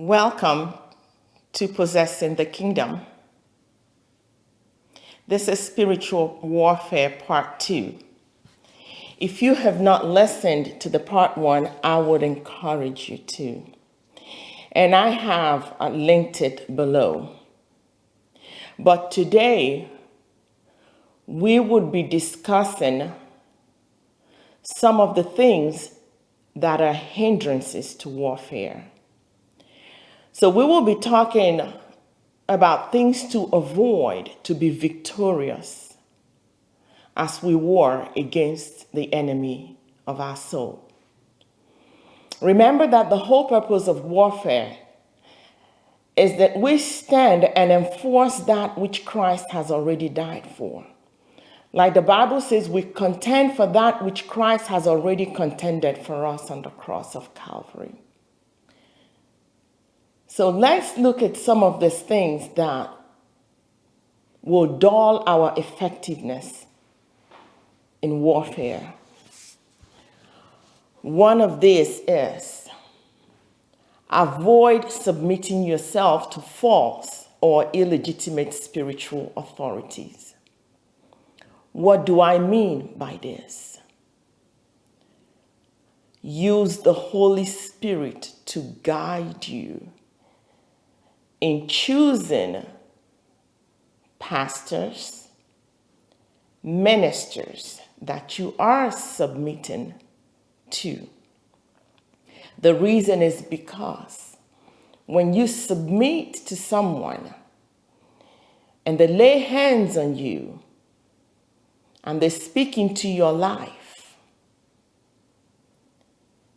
Welcome to Possessing the Kingdom. This is Spiritual Warfare Part 2. If you have not listened to the Part 1, I would encourage you to. And I have linked it below. But today, we would be discussing some of the things that are hindrances to warfare. So we will be talking about things to avoid to be victorious as we war against the enemy of our soul. Remember that the whole purpose of warfare is that we stand and enforce that which Christ has already died for. Like the Bible says, we contend for that which Christ has already contended for us on the cross of Calvary. So let's look at some of these things that will dull our effectiveness in warfare. One of these is avoid submitting yourself to false or illegitimate spiritual authorities. What do I mean by this? Use the Holy Spirit to guide you in choosing pastors, ministers that you are submitting to. The reason is because when you submit to someone and they lay hands on you and they speak into your life,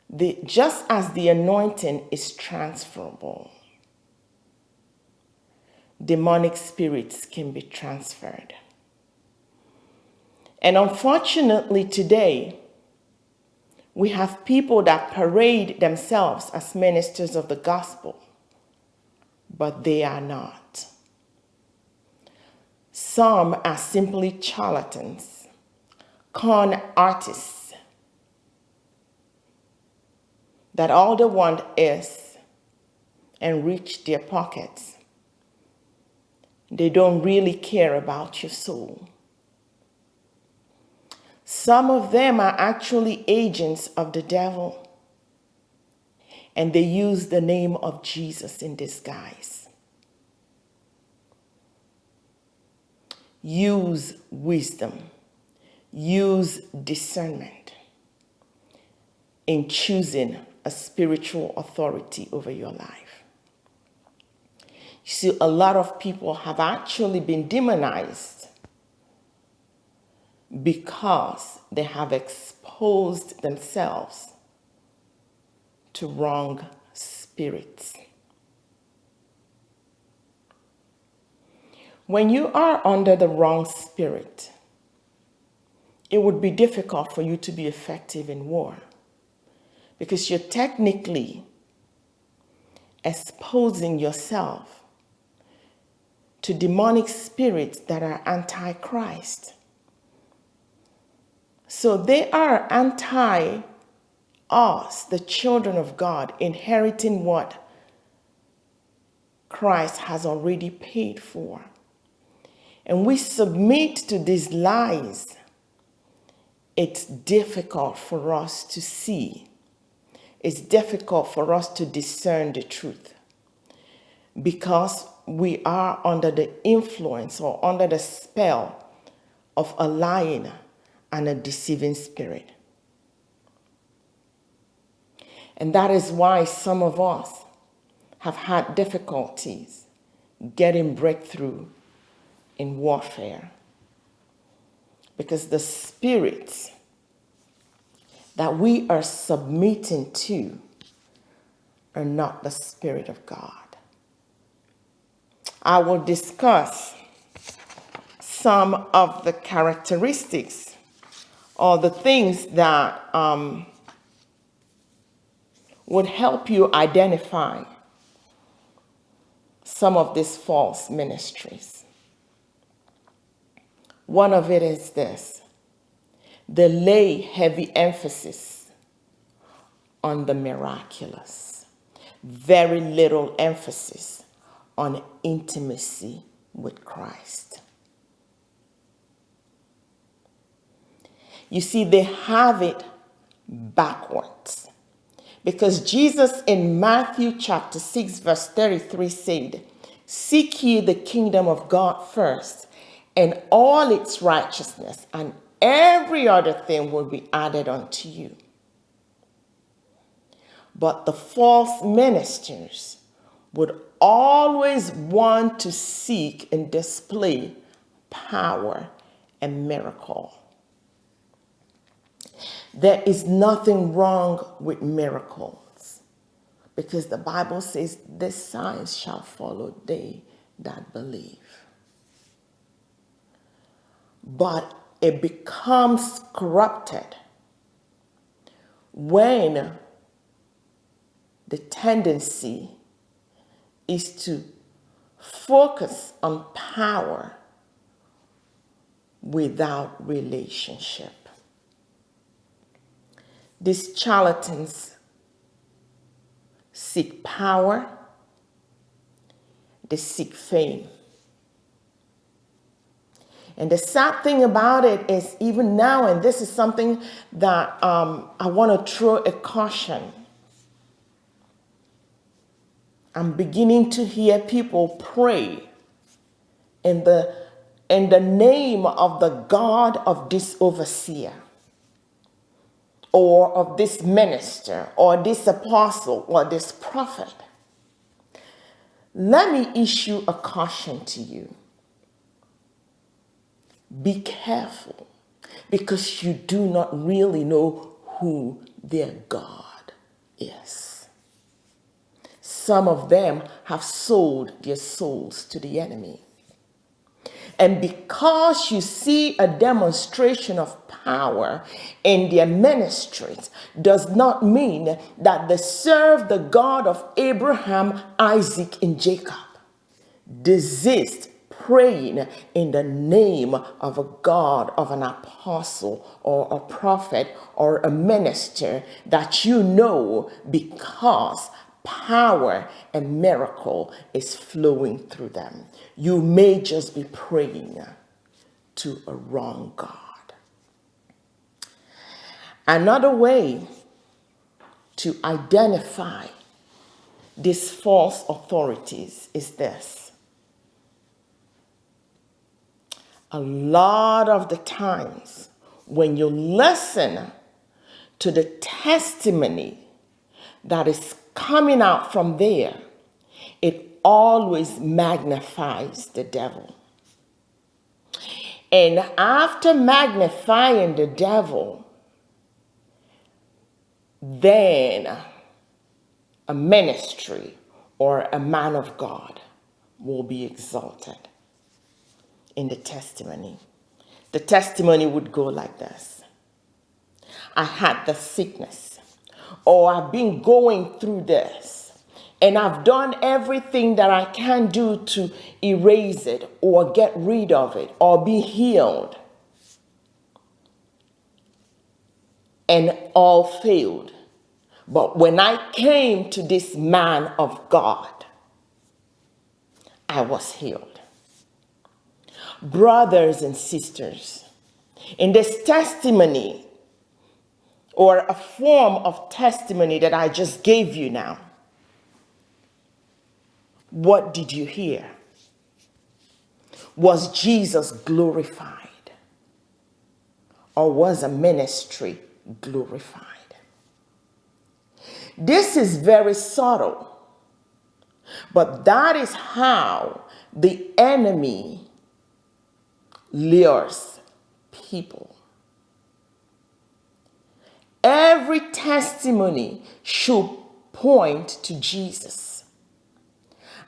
the, just as the anointing is transferable, demonic spirits can be transferred. And unfortunately today, we have people that parade themselves as ministers of the gospel, but they are not. Some are simply charlatans, con artists, that all they want is enrich their pockets they don't really care about your soul. Some of them are actually agents of the devil, and they use the name of Jesus in disguise. Use wisdom, use discernment in choosing a spiritual authority over your life. See, a lot of people have actually been demonized because they have exposed themselves to wrong spirits. When you are under the wrong spirit, it would be difficult for you to be effective in war because you're technically exposing yourself to demonic spirits that are anti-Christ. So they are anti us, the children of God, inheriting what Christ has already paid for. And we submit to these lies. It's difficult for us to see. It's difficult for us to discern the truth because we are under the influence or under the spell of a lying and a deceiving spirit. And that is why some of us have had difficulties getting breakthrough in warfare. Because the spirits that we are submitting to are not the Spirit of God. I will discuss some of the characteristics or the things that um, would help you identify some of these false ministries. One of it is this, they lay heavy emphasis on the miraculous. very little emphasis on intimacy with Christ. You see, they have it backwards. Because Jesus in Matthew chapter 6, verse 33 said, Seek ye the kingdom of God first, and all its righteousness, and every other thing will be added unto you. But the false ministers would always want to seek and display power and miracle. There is nothing wrong with miracles because the Bible says, This signs shall follow they that believe. But it becomes corrupted when the tendency is to focus on power without relationship. These charlatans seek power, they seek fame. And the sad thing about it is, even now, and this is something that um, I want to throw a caution. I'm beginning to hear people pray in the, in the name of the God of this overseer or of this minister or this apostle or this prophet, let me issue a caution to you. Be careful because you do not really know who their God is. Some of them have sold their souls to the enemy. And because you see a demonstration of power in their ministries, does not mean that they serve the God of Abraham, Isaac, and Jacob. Desist praying in the name of a God, of an apostle, or a prophet, or a minister that you know because power and miracle is flowing through them. You may just be praying to a wrong God. Another way to identify these false authorities is this. A lot of the times when you listen to the testimony that is coming out from there, it always magnifies the devil. And after magnifying the devil, then a ministry or a man of God will be exalted in the testimony. The testimony would go like this I had the sickness or I've been going through this and I've done everything that I can do to erase it or get rid of it or be healed. And all failed. But when I came to this man of God, I was healed. Brothers and sisters, in this testimony or a form of testimony that I just gave you now, what did you hear? Was Jesus glorified? Or was a ministry glorified? This is very subtle, but that is how the enemy lures people. Every testimony should point to Jesus.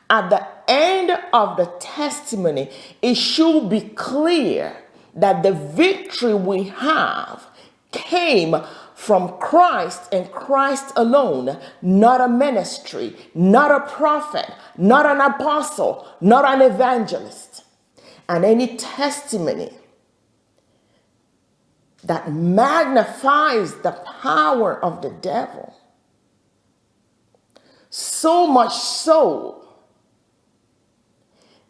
At the end of the testimony, it should be clear that the victory we have came from Christ and Christ alone, not a ministry, not a prophet, not an apostle, not an evangelist. And any testimony that magnifies the power of the devil so much so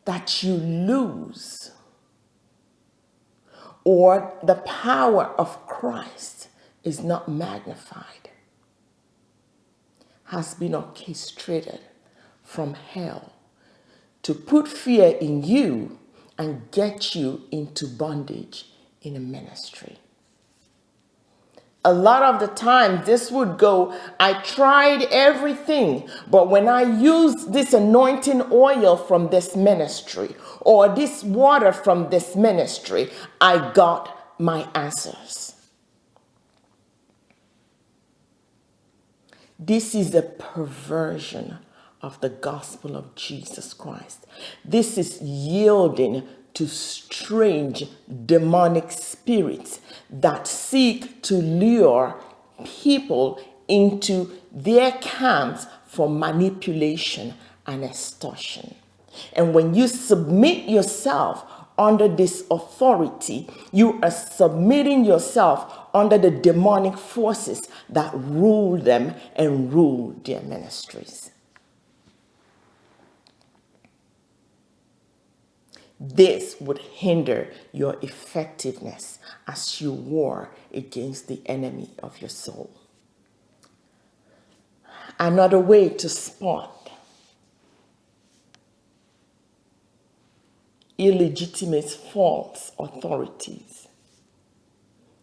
that you lose or the power of Christ is not magnified has been orchestrated from hell to put fear in you and get you into bondage in a ministry. A lot of the time, this would go, I tried everything, but when I used this anointing oil from this ministry or this water from this ministry, I got my answers. This is a perversion of the gospel of Jesus Christ. This is yielding to strange demonic spirits that seek to lure people into their camps for manipulation and extortion. And when you submit yourself under this authority, you are submitting yourself under the demonic forces that rule them and rule their ministries. This would hinder your effectiveness as you war against the enemy of your soul. Another way to spot illegitimate false authorities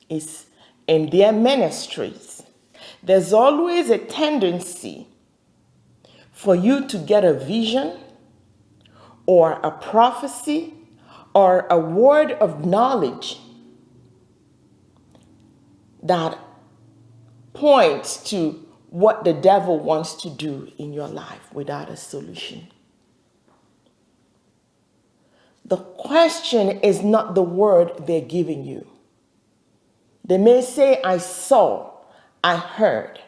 is in their ministries. There's always a tendency for you to get a vision or a prophecy or a word of knowledge that points to what the devil wants to do in your life without a solution. The question is not the word they're giving you. They may say, I saw, I heard.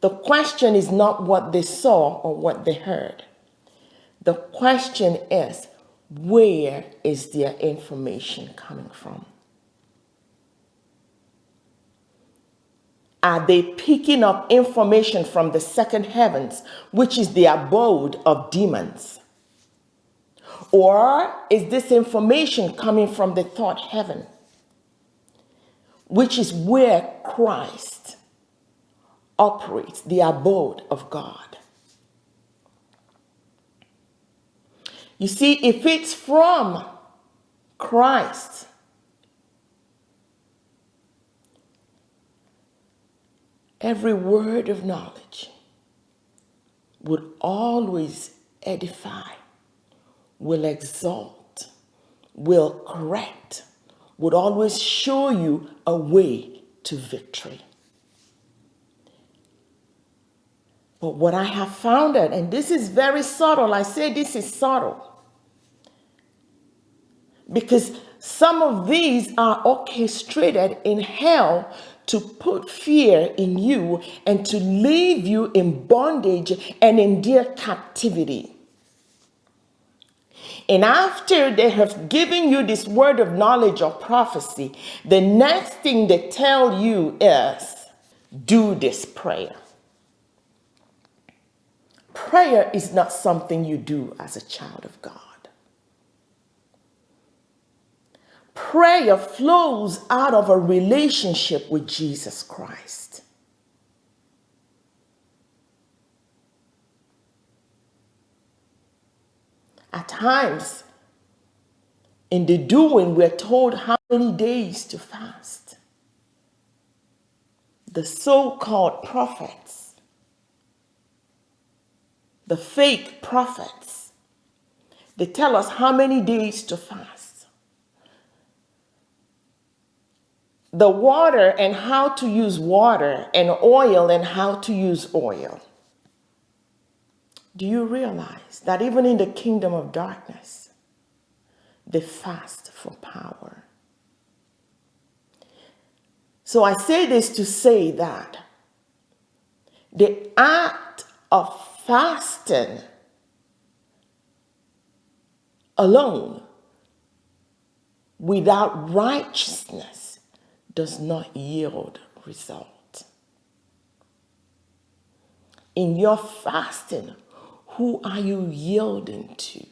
The question is not what they saw or what they heard. The question is, where is their information coming from? Are they picking up information from the second heavens, which is the abode of demons? Or is this information coming from the third heaven, which is where Christ operates, the abode of God? You see, if it's from Christ, every word of knowledge would always edify, will exalt, will correct, would always show you a way to victory. But what I have found out, and this is very subtle, I say this is subtle. Because some of these are orchestrated in hell to put fear in you and to leave you in bondage and in dear captivity. And after they have given you this word of knowledge or prophecy, the next thing they tell you is do this prayer. Prayer is not something you do as a child of God. Prayer flows out of a relationship with Jesus Christ. At times, in the doing, we're told how many days to fast. The so called prophets the fake prophets. They tell us how many days to fast. The water and how to use water and oil and how to use oil. Do you realize that even in the kingdom of darkness, they fast for power? So I say this to say that the act of fasting alone without righteousness does not yield result. In your fasting, who are you yielding to?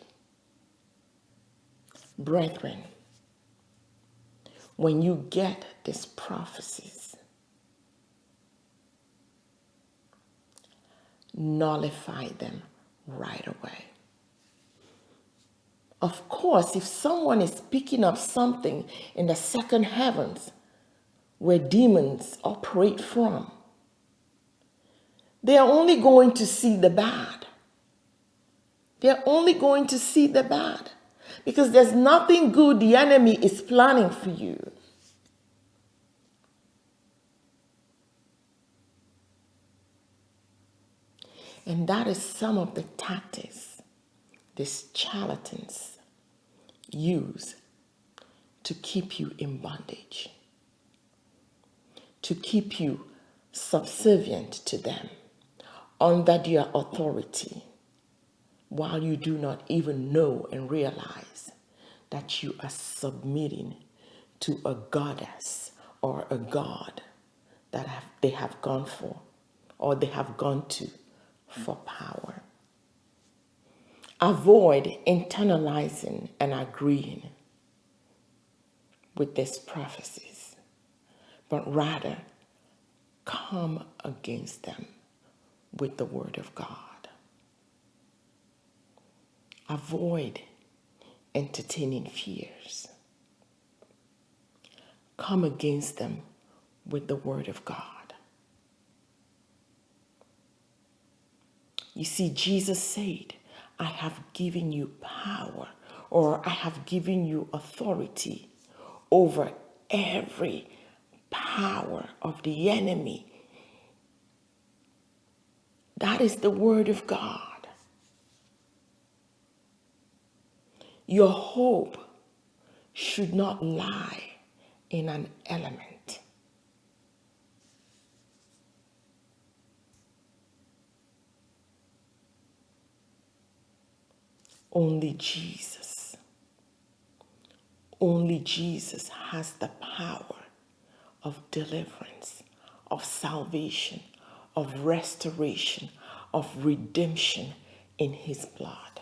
Brethren, when you get these prophecies, nullify them right away. Of course, if someone is picking up something in the second heavens where demons operate from, they are only going to see the bad. They're only going to see the bad because there's nothing good the enemy is planning for you. And that is some of the tactics these charlatans use to keep you in bondage, to keep you subservient to them, under their authority, while you do not even know and realize that you are submitting to a goddess or a god that have, they have gone for or they have gone to for power. Avoid internalizing and agreeing with these prophecies, but rather come against them with the word of God. Avoid entertaining fears. Come against them with the word of God. You see, Jesus said, I have given you power or I have given you authority over every power of the enemy. That is the word of God. Your hope should not lie in an element. Only Jesus, only Jesus has the power of deliverance, of salvation, of restoration, of redemption in his blood.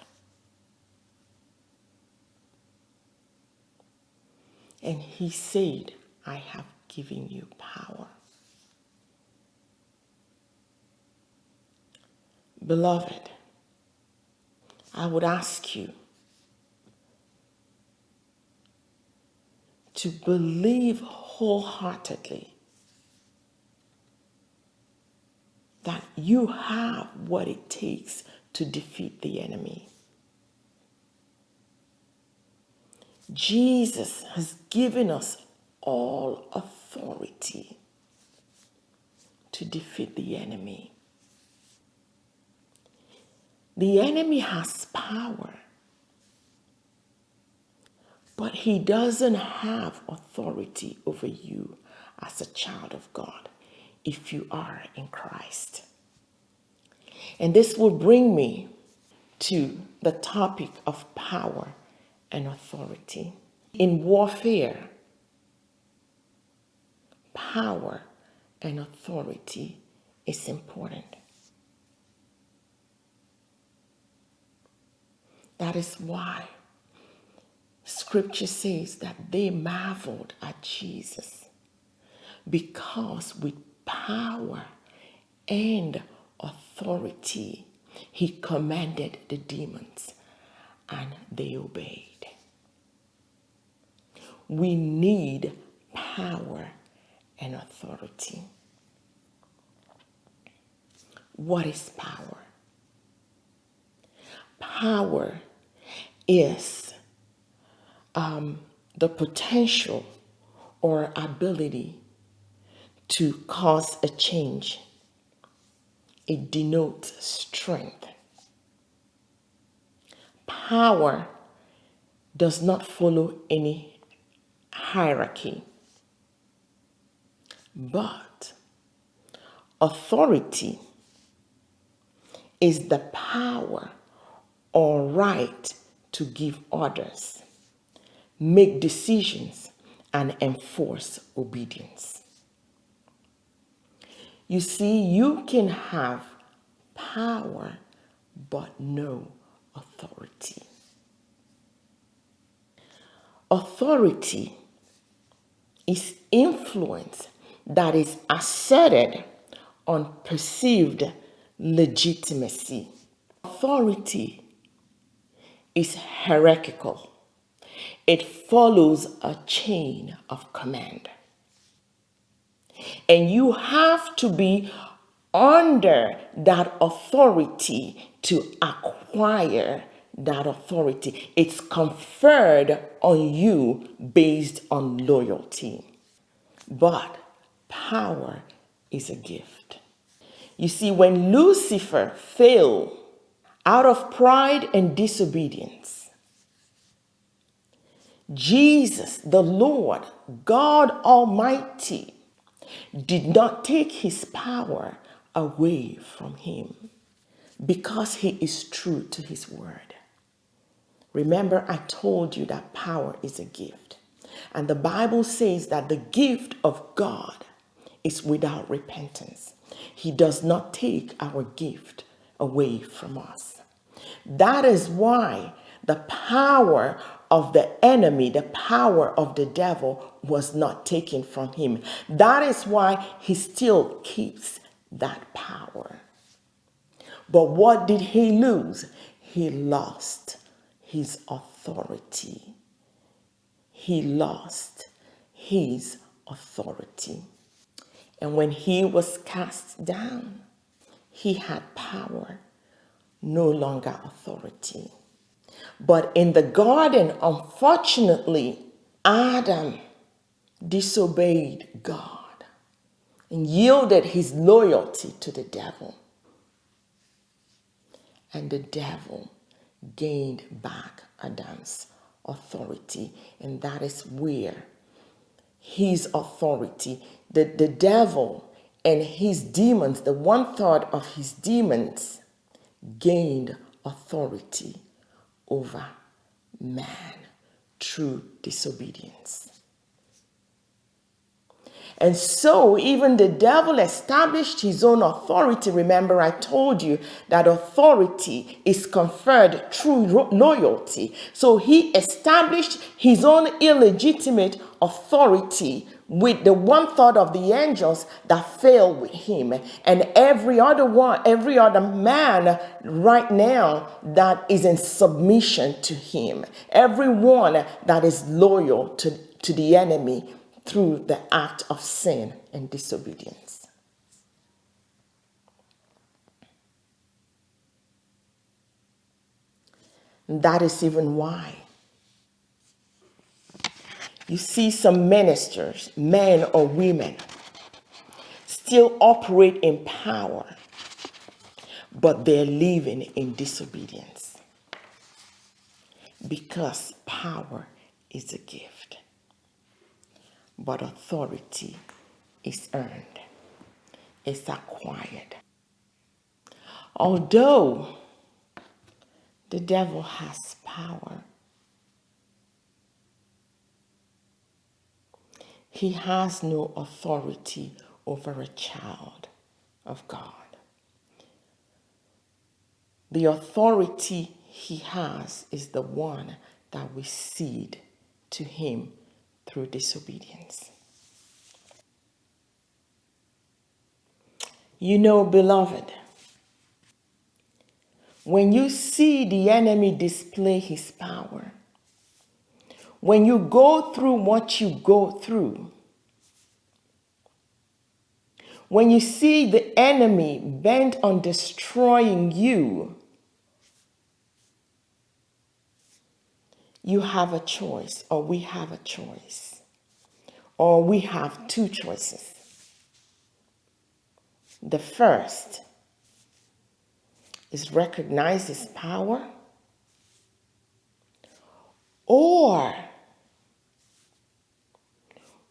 And he said, I have given you power. Beloved, I would ask you to believe wholeheartedly that you have what it takes to defeat the enemy. Jesus has given us all authority to defeat the enemy. The enemy has power, but he doesn't have authority over you as a child of God if you are in Christ. And this will bring me to the topic of power and authority. In warfare, power and authority is important. That is why scripture says that they marveled at Jesus because with power and authority he commanded the demons and they obeyed. We need power and authority. What is power? Power is um, the potential or ability to cause a change. It denotes strength. Power does not follow any hierarchy. But authority is the power or right to give orders, make decisions, and enforce obedience. You see, you can have power but no authority. Authority is influence that is asserted on perceived legitimacy. Authority is hierarchical. It follows a chain of command. And you have to be under that authority to acquire that authority. It's conferred on you based on loyalty. But power is a gift. You see, when Lucifer fell out of pride and disobedience, Jesus, the Lord, God Almighty, did not take his power away from him because he is true to his word. Remember, I told you that power is a gift. And the Bible says that the gift of God is without repentance. He does not take our gift away from us. That is why the power of the enemy, the power of the devil was not taken from him. That is why he still keeps that power. But what did he lose? He lost his authority. He lost his authority. And when he was cast down, he had power, no longer authority. But in the garden, unfortunately, Adam disobeyed God and yielded his loyalty to the devil. And the devil gained back Adam's authority. And that is where his authority, the, the devil and his demons, the one third of his demons, gained authority over man through disobedience. And so even the devil established his own authority. Remember, I told you that authority is conferred through loyalty. So he established his own illegitimate authority with the one third of the angels that fell with him and every other one every other man right now that is in submission to him everyone that is loyal to, to the enemy through the act of sin and disobedience. that is even why you see some ministers, men or women, still operate in power, but they're living in disobedience because power is a gift but authority is earned, it's acquired. Although the devil has power, he has no authority over a child of God. The authority he has is the one that we cede to him through disobedience. You know, beloved, when you see the enemy display his power, when you go through what you go through, when you see the enemy bent on destroying you, you have a choice, or we have a choice, or we have two choices. The first is recognize his power, or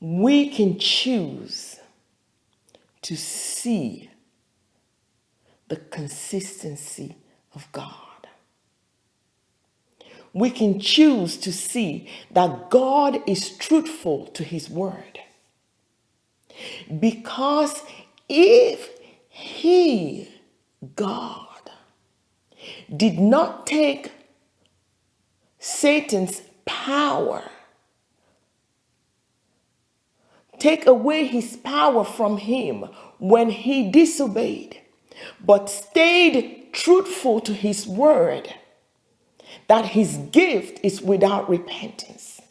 we can choose to see the consistency of God we can choose to see that God is truthful to his word. Because if he God did not take Satan's power, take away his power from him when he disobeyed, but stayed truthful to his word that his gift is without repentance.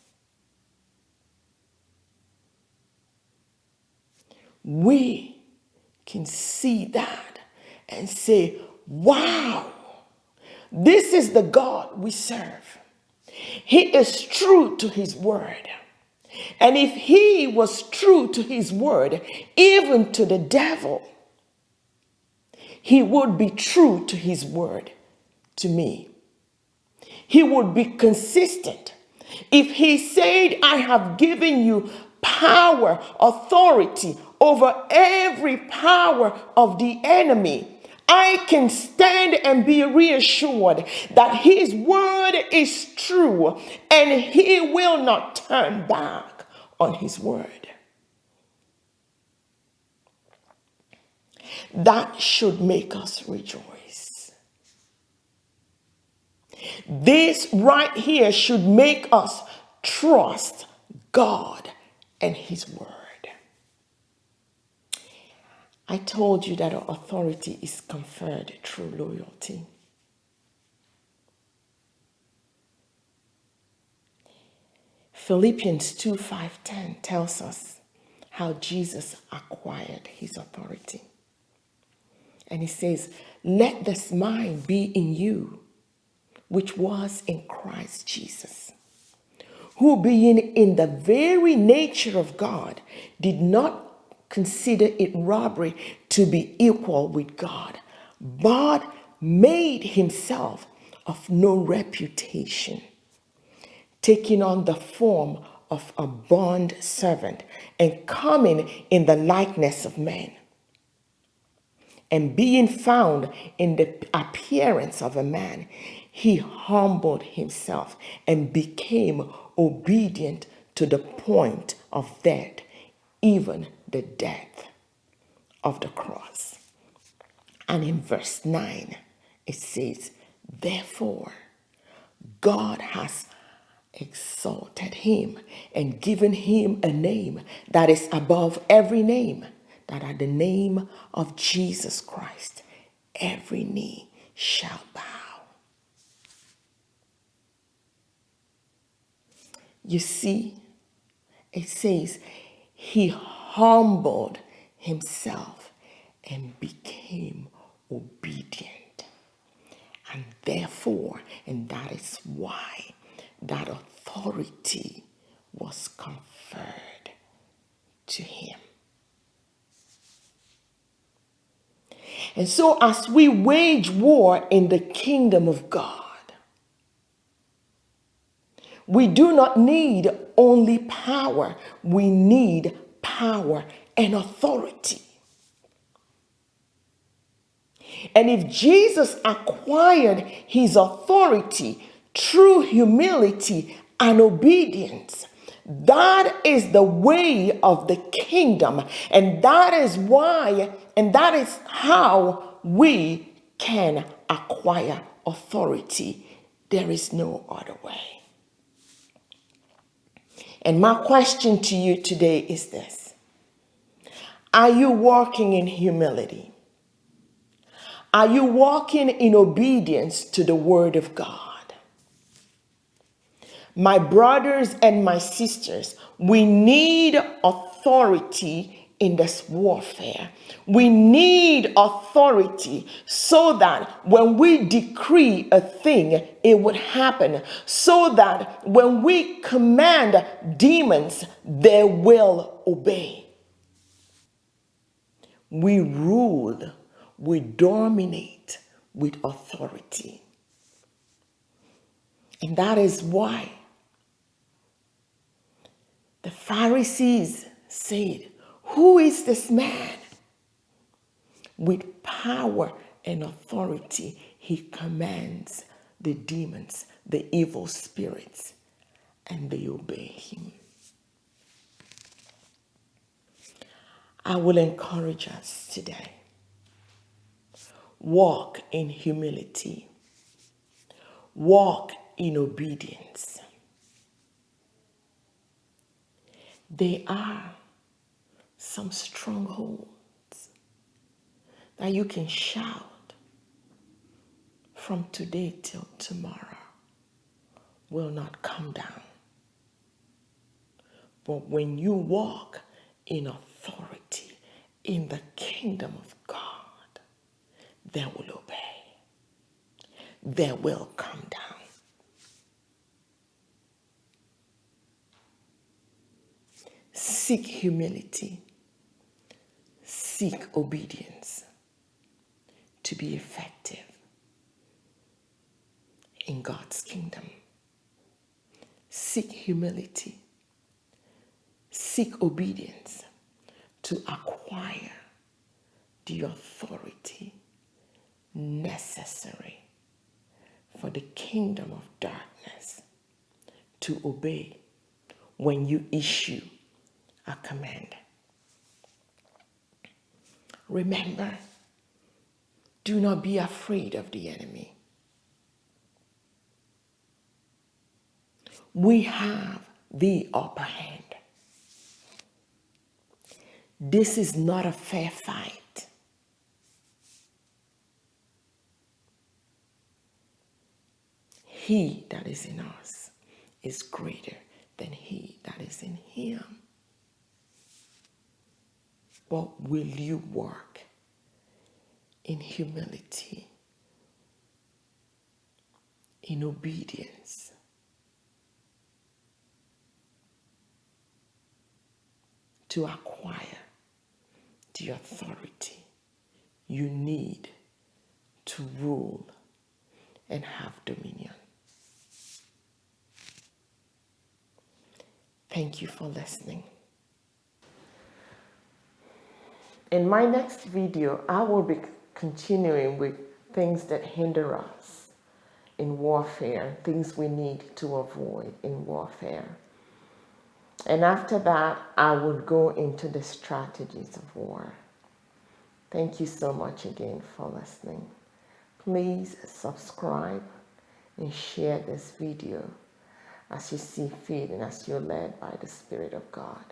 We can see that and say, wow, this is the God we serve. He is true to his word. And if he was true to his word, even to the devil, he would be true to his word to me. He would be consistent. If he said, I have given you power, authority over every power of the enemy, I can stand and be reassured that his word is true and he will not turn back on his word. That should make us rejoice. This right here should make us trust God and his word. I told you that authority is conferred through loyalty. Philippians 2 5 10 tells us how Jesus acquired his authority. And he says, Let this mind be in you, which was in Christ Jesus, who being in the very nature of God, did not consider it robbery to be equal with God, but made himself of no reputation, taking on the form of a bond servant and coming in the likeness of men. And being found in the appearance of a man, he humbled himself and became obedient to the point of death, even the death of the cross. And in verse 9, it says, Therefore, God has exalted him and given him a name that is above every name, that at the name of Jesus Christ, every knee shall bow. You see, it says, He humbled himself and became obedient. And therefore, and that is why that authority was conferred to him. And so, as we wage war in the kingdom of God, we do not need only power, we need power and authority. And if Jesus acquired his authority through humility and obedience, that is the way of the kingdom. And that is why, and that is how we can acquire authority. There is no other way. And my question to you today is this Are you walking in humility? Are you walking in obedience to the word of God? My brothers and my sisters, we need authority in this warfare. We need authority so that when we decree a thing, it would happen. So that when we command demons, they will obey. We rule, we dominate with authority. And that is why the Pharisees said, who is this man? With power and authority, he commands the demons, the evil spirits, and they obey him. I will encourage us today. walk in humility, walk in obedience. They are some strongholds that you can shout from today till tomorrow will not come down. But when you walk in authority in the kingdom of God, they will obey. They will come down. Seek humility. Seek obedience to be effective in God's kingdom. Seek humility. Seek obedience to acquire the authority necessary for the kingdom of darkness to obey when you issue a command. Remember, do not be afraid of the enemy. We have the upper hand. This is not a fair fight. He that is in us is greater than he that is in him. But will you work in humility, in obedience? To acquire the authority you need to rule and have dominion. Thank you for listening. In my next video, I will be continuing with things that hinder us in warfare, things we need to avoid in warfare. And after that, I will go into the strategies of war. Thank you so much again for listening. Please subscribe and share this video as you see fit and as you're led by the Spirit of God.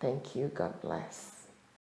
Thank you. God bless.